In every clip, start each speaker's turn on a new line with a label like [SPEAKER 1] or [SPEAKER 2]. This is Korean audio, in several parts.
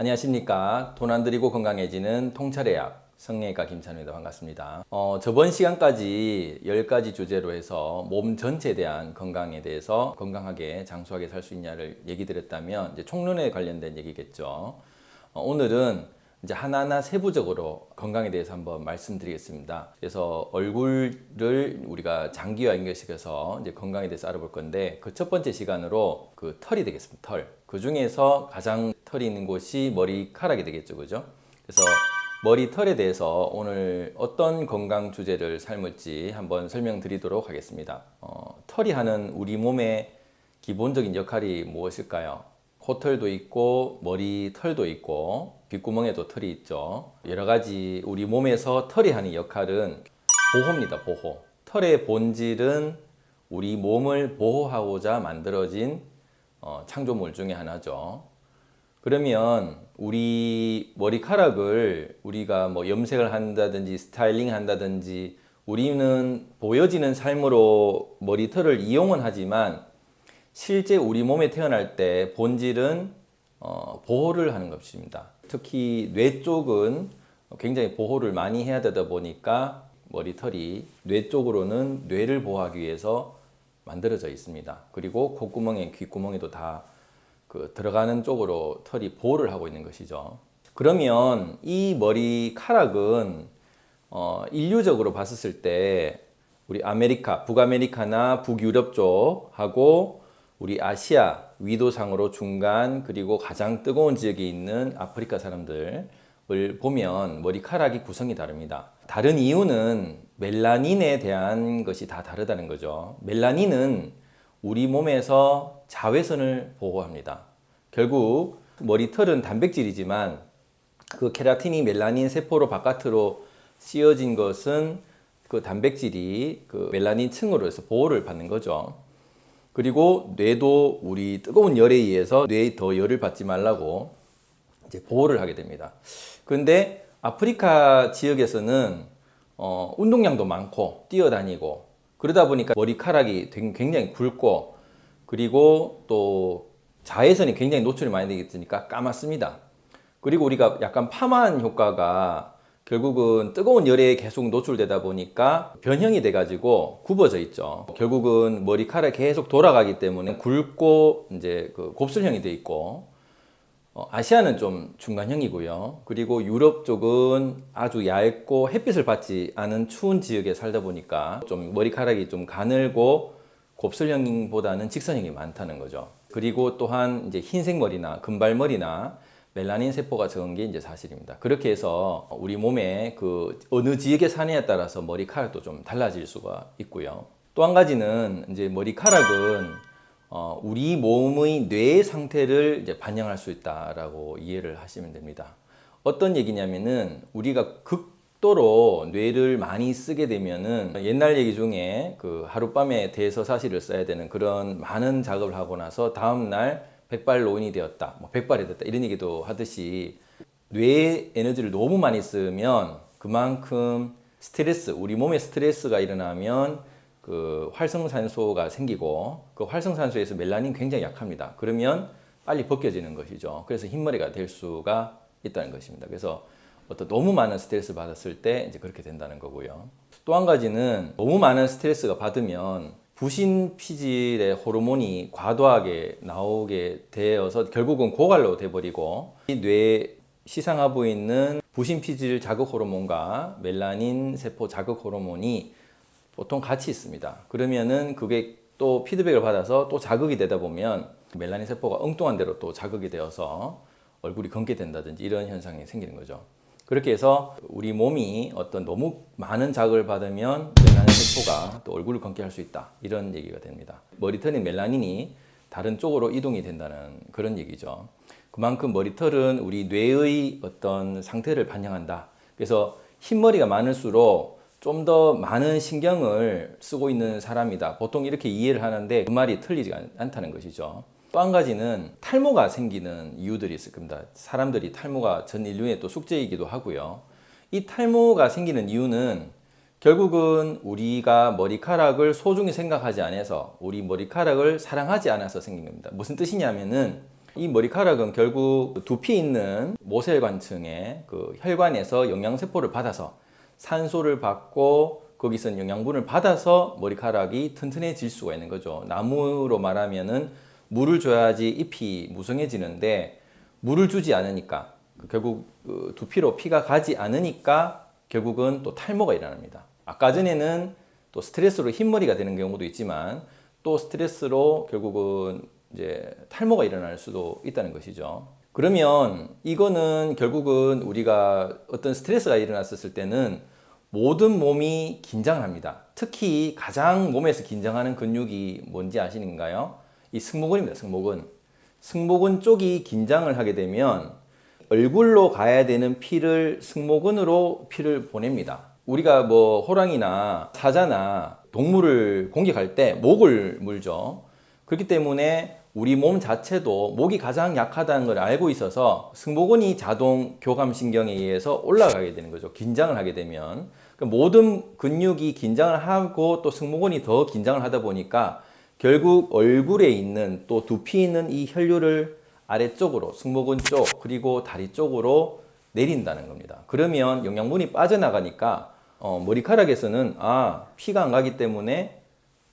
[SPEAKER 1] 안녕하십니까. 돈 안 들이고 건강해지는 통찰의학 성형외과 김찬우입니다. 반갑습니다. 어, 저번 시간까지 10가지 주제로 해서 몸 전체에 대한 건강에 대해서 건강하게 장수하게 살 수 있냐를 얘기 드렸다면 이제 총론에 관련된 얘기겠죠. 어, 오늘은 이제 하나하나 세부적으로 건강에 대해서 한번 말씀드리겠습니다. 그래서 얼굴을 우리가 장기와 연결시켜서 이제 건강에 대해서 알아볼 건데 그 첫 번째 시간으로 그 털이 되겠습니다. 털. 그 중에서 가장 털이 있는 곳이 머리카락이 되겠죠. 그죠? 그래서 머리털에 대해서 오늘 어떤 건강 주제를 삶을지 한번 설명드리도록 하겠습니다. 어, 털이 하는 우리 몸의 기본적인 역할이 무엇일까요? 코털도 있고 머리털도 있고 귓구멍에도 털이 있죠. 여러 가지 우리 몸에서 털이 하는 역할은 보호입니다. 보호. 털의 본질은 우리 몸을 보호하고자 만들어진 어, 창조물 중에 하나죠. 그러면 우리 머리카락을 우리가 뭐 염색을 한다든지 스타일링 한다든지 우리는 보여지는 삶으로 머리털을 이용은 하지만 실제 우리 몸에 태어날 때 본질은 어, 보호를 하는 것입니다. 특히 뇌 쪽은 굉장히 보호를 많이 해야 되다 보니까 머리털이 뇌 쪽으로는 뇌를 보호하기 위해서 만들어져 있습니다. 그리고 콧구멍에 귓구멍에도 다 그 들어가는 쪽으로 털이 보호를 하고 있는 것이죠. 그러면 이 머리카락은 어, 인류적으로 봤었을 때 우리 아메리카, 북아메리카나 북유럽 쪽하고 우리 아시아 위도상으로 중간 그리고 가장 뜨거운 지역에 있는 아프리카 사람들을 보면 머리카락이 구성이 다릅니다. 다른 이유는 멜라닌에 대한 것이 다 다르다는 거죠. 멜라닌은 우리 몸에서 자외선을 보호합니다. 결국 머리털은 단백질이지만 그 케라틴이 멜라닌 세포로 바깥으로 씌어진 것은 그 단백질이 그 멜라닌 층으로 해서 보호를 받는 거죠. 그리고 뇌도 우리 뜨거운 열에 의해서 뇌에 더 열을 받지 말라고 이제 보호를 하게 됩니다. 그런데 아프리카 지역에서는 어, 운동량도 많고 뛰어다니고 그러다 보니까 머리카락이 굉장히 굵고 그리고 또 자외선이 굉장히 노출이 많이 되겠으니까 까맣습니다. 그리고 우리가 약간 파마한 효과가 결국은 뜨거운 열에 계속 노출되다 보니까 변형이 돼 가지고 굽어져 있죠. 결국은 머리카락이 계속 돌아가기 때문에 굵고 이제 그 곱슬형이 돼 있고 어, 아시아는 좀 중간형이고요. 그리고 유럽 쪽은 아주 얇고 햇빛을 받지 않은 추운 지역에 살다 보니까 좀 머리카락이 좀 가늘고 곱슬형보다는 직선형이 많다는 거죠. 그리고 또한 이제 흰색 머리나 금발머리나 멜라닌 세포가 적은 게 이제 사실입니다. 그렇게 해서 우리 몸에 그 어느 지역에 사느냐에 따라서 머리카락도 좀 달라질 수가 있고요. 또 한 가지는 이제 머리카락은 어 우리 몸의 뇌 상태를 이제 반영할 수 있다라고 이해를 하시면 됩니다. 어떤 얘기냐면은 우리가 극도로 뇌를 많이 쓰게 되면은 옛날 얘기 중에 그 하룻밤에 대서사시를 써야 되는 그런 많은 작업을 하고 나서 다음날 백발노인이 되었다, 뭐 백발이 됐다 이런 얘기도 하듯이 뇌 에너지를 너무 많이 쓰면 그만큼 스트레스, 우리 몸에 스트레스가 일어나면 그 활성산소가 생기고 그 활성산소에서 멜라닌 굉장히 약합니다. 그러면 빨리 벗겨지는 것이죠. 그래서 흰머리가 될 수가 있다는 것입니다. 그래서 어떤 너무 많은 스트레스 받았을 때 이제 그렇게 된다는 거고요. 또 한 가지는 너무 많은 스트레스가 받으면 부신 피질의 호르몬이 과도하게 나오게 되어서 결국은 고갈로 돼버리고 뇌 시상하고 있는 부신 피질 자극 호르몬과 멜라닌 세포 자극 호르몬이 보통 같이 있습니다. 그러면은 그게 또 피드백을 받아서 또 자극이 되다 보면 멜라닌 세포가 엉뚱한 대로 또 자극이 되어서 얼굴이 검게 된다든지 이런 현상이 생기는 거죠. 그렇게 해서 우리 몸이 어떤 너무 많은 자극을 받으면 멜라닌 세포가 또 얼굴을 검게 할 수 있다. 이런 얘기가 됩니다. 머리털인 멜라닌이 다른 쪽으로 이동이 된다는 그런 얘기죠. 그만큼 머리털은 우리 뇌의 어떤 상태를 반영한다. 그래서 흰머리가 많을수록 좀 더 많은 신경을 쓰고 있는 사람이다. 보통 이렇게 이해를 하는데 그 말이 틀리지 않다는 것이죠 또 한 가지는 탈모가 생기는 이유들이 있을 겁니다. 사람들이 탈모가 전 인류의 또 숙제이기도 하고요. 이 탈모가 생기는 이유는 결국은 우리가 머리카락을 소중히 생각하지 않아서 우리 머리카락을 사랑하지 않아서 생긴 겁니다. 무슨 뜻이냐면은 이 머리카락은 결국 두피 있는 모세혈관층의 그 혈관에서 영양세포를 받아서 산소를 받고 거기서 영양분을 받아서 머리카락이 튼튼해질 수가 있는 거죠. 나무로 말하면은 물을 줘야지 잎이 무성해지는데 물을 주지 않으니까 결국 그 두피로 피가 가지 않으니까 결국은 또 탈모가 일어납니다. 아까 전에는 또 스트레스로 흰머리가 되는 경우도 있지만 또 스트레스로 결국은 이제 탈모가 일어날 수도 있다는 것이죠. 그러면 이거는 결국은 우리가 어떤 스트레스가 일어났을 때는 모든 몸이 긴장합니다. 특히 가장 몸에서 긴장하는 근육이 뭔지 아시는가요? 이 승모근입니다. 승모근. 승모근 쪽이 긴장을 하게 되면 얼굴로 가야 되는 피를 승모근으로 피를 보냅니다. 우리가 뭐 호랑이나 사자나 동물을 공격할 때 목을 물죠. 그렇기 때문에 우리 몸 자체도 목이 가장 약하다는 걸 알고 있어서 승모근이 자동 교감신경에 의해서 올라가게 되는 거죠. 긴장을 하게 되면. 그러니까 모든 근육이 긴장을 하고 또 승모근이 더 긴장을 하다 보니까 결국 얼굴에 있는 또 두피 있는 이 혈류를 아래쪽으로 승모근 쪽 그리고 다리 쪽으로 내린다는 겁니다. 그러면 영양분이 빠져나가니까 어, 머리카락에서는 아 피가 안 가기 때문에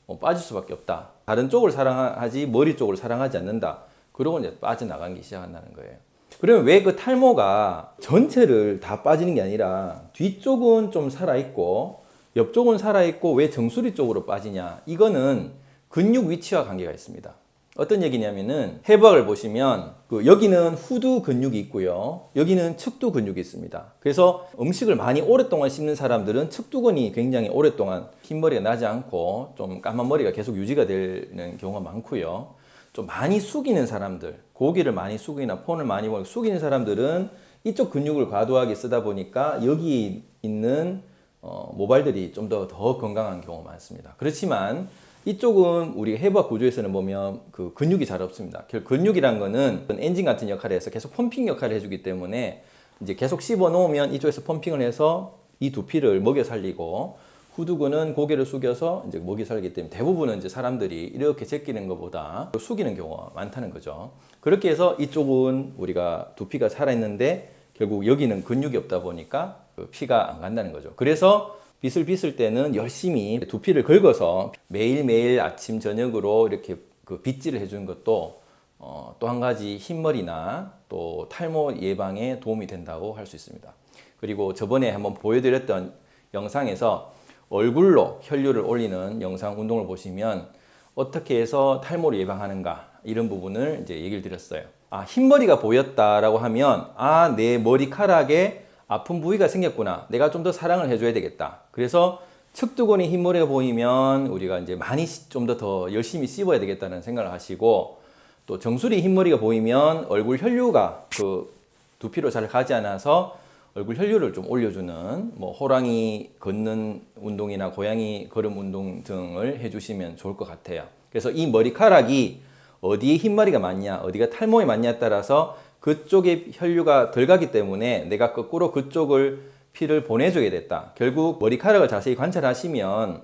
[SPEAKER 1] 어, 빠질 수밖에 없다. 다른 쪽을 사랑하지 머리 쪽을 사랑하지 않는다. 그러고 이제 빠져나가기 시작한다는 거예요. 그러면 왜 그 탈모가 전체를 다 빠지는 게 아니라 뒤쪽은 좀 살아있고 옆쪽은 살아있고 왜 정수리 쪽으로 빠지냐? 이거는 근육 위치와 관계가 있습니다. 어떤 얘기냐면은 해부학을 보시면 그 여기는 후두 근육이 있고요. 여기는 측두 근육이 있습니다. 그래서 음식을 많이 오랫동안 씹는 사람들은 측두근이 굉장히 오랫동안 흰머리가 나지 않고 좀 까만 머리가 계속 유지가 되는 경우가 많고요. 좀 많이 숙이는 사람들, 고기를 많이 숙이나 폰을 많이 보고 숙이는 사람들은 이쪽 근육을 과도하게 쓰다 보니까 여기 있는 어, 모발들이 좀 더더 건강한 경우가 많습니다. 그렇지만 이쪽은 우리 해부학 구조에서는 보면 그 근육이 잘 없습니다. 근육이란 거는 엔진 같은 역할을 해서 계속 펌핑 역할을 해주기 때문에 이제 계속 씹어 놓으면 이쪽에서 펌핑을 해서 이 두피를 먹여 살리고 후두근은 고개를 숙여서 이제 먹이 살기 때문에 대부분은 이제 사람들이 이렇게 제끼는 것보다 숙이는 경우가 많다는 거죠. 그렇게 해서 이쪽은 우리가 두피가 살아있는데 결국 여기는 근육이 없다 보니까 그 피가 안 간다는 거죠. 그래서 빗을 빗을 때는 열심히 두피를 긁어서 매일매일 아침 저녁으로 이렇게 그 빗질을 해주는 것도 어, 또 한 가지 흰머리나 또 탈모 예방에 도움이 된다고 할 수 있습니다. 그리고 저번에 한번 보여드렸던 영상에서 얼굴로 혈류를 올리는 영상 운동을 보시면 어떻게 해서 탈모를 예방하는가 이런 부분을 이제 얘기를 드렸어요. 아, 흰머리가 보였다라고 하면 아, 내 머리카락에 아픈 부위가 생겼구나. 내가 좀 더 사랑을 해줘야 되겠다. 그래서 측두근이 흰머리가 보이면 우리가 이제 많이 좀 더 더 열심히 씹어야 되겠다는 생각을 하시고 또 정수리 흰머리가 보이면 얼굴 혈류가 그 두피로 잘 가지 않아서 얼굴 혈류를 좀 올려주는 뭐 호랑이 걷는 운동이나 고양이 걸음 운동 등을 해주시면 좋을 것 같아요. 그래서 이 머리카락이 어디에 흰머리가 많냐, 어디가 탈모에 많냐에 따라서 그쪽에 혈류가 덜 가기 때문에 내가 거꾸로 그쪽을 피를 보내줘야 됐다. 결국 머리카락을 자세히 관찰하시면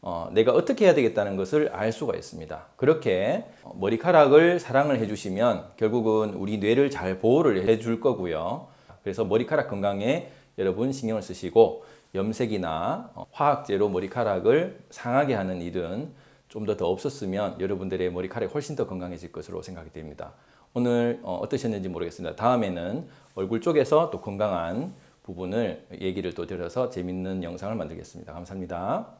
[SPEAKER 1] 어, 내가 어떻게 해야 되겠다는 것을 알 수가 있습니다. 그렇게 머리카락을 사랑을 해주시면 결국은 우리 뇌를 잘 보호를 해줄 거고요. 그래서 머리카락 건강에 여러분 신경을 쓰시고 염색이나 화학제로 머리카락을 상하게 하는 일은 좀 더 더 없었으면 여러분들의 머리카락이 훨씬 더 건강해질 것으로 생각이 됩니다. 오늘 어, 어떠셨는지 모르겠습니다. 다음에는 얼굴 쪽에서 또 건강한 부분을 얘기를 또 드려서 재밌는 영상을 만들겠습니다. 감사합니다.